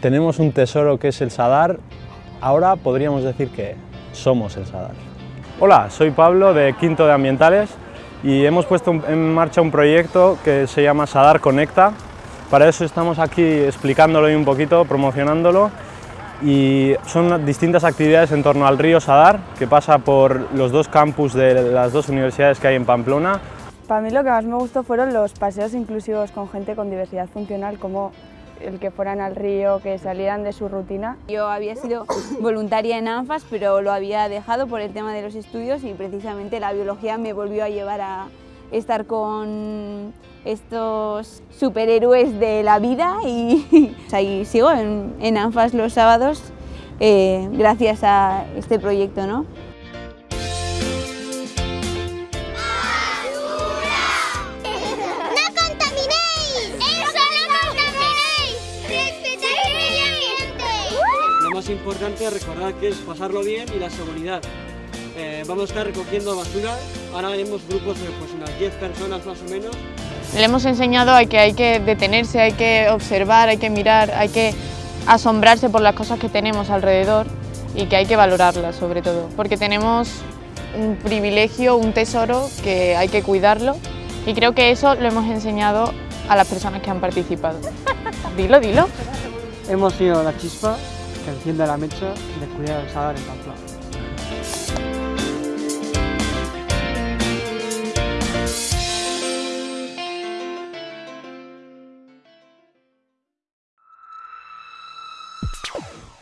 tenemos un tesoro que es el Sadar, ahora podríamos decir que somos el Sadar. Hola, soy Pablo de Quinto de Ambientales y hemos puesto en marcha un proyecto que se llama Sadar Conecta. Para eso estamos aquí explicándolo un poquito, promocionándolo y son distintas actividades en torno al río Sadar que pasa por los dos campus de las dos universidades que hay en Pamplona. Para mí lo que más me gustó fueron los paseos inclusivos con gente con diversidad funcional como el que fueran al río, que salieran de su rutina. Yo había sido voluntaria en ANFAS, pero lo había dejado por el tema de los estudios y precisamente la biología me volvió a llevar a estar con estos superhéroes de la vida y ahí sigo en, ANFAS los sábados eh, gracias a este proyecto. ¿no? Más importante recordar que es pasarlo bien y la seguridad. Eh, vamos a estar recogiendo basura, ahora haremos grupos de pues, unas 10 personas más o menos. Le hemos enseñado a que hay que detenerse, hay que observar, hay que mirar, hay que asombrarse por las cosas que tenemos alrededor y que hay que valorarlas sobre todo, porque tenemos un privilegio, un tesoro que hay que cuidarlo y creo que eso lo hemos enseñado a las personas que han participado. Dilo, dilo. Hemos sido la chispa que enciende la mecha de cuidar el Sadar en Pamplona.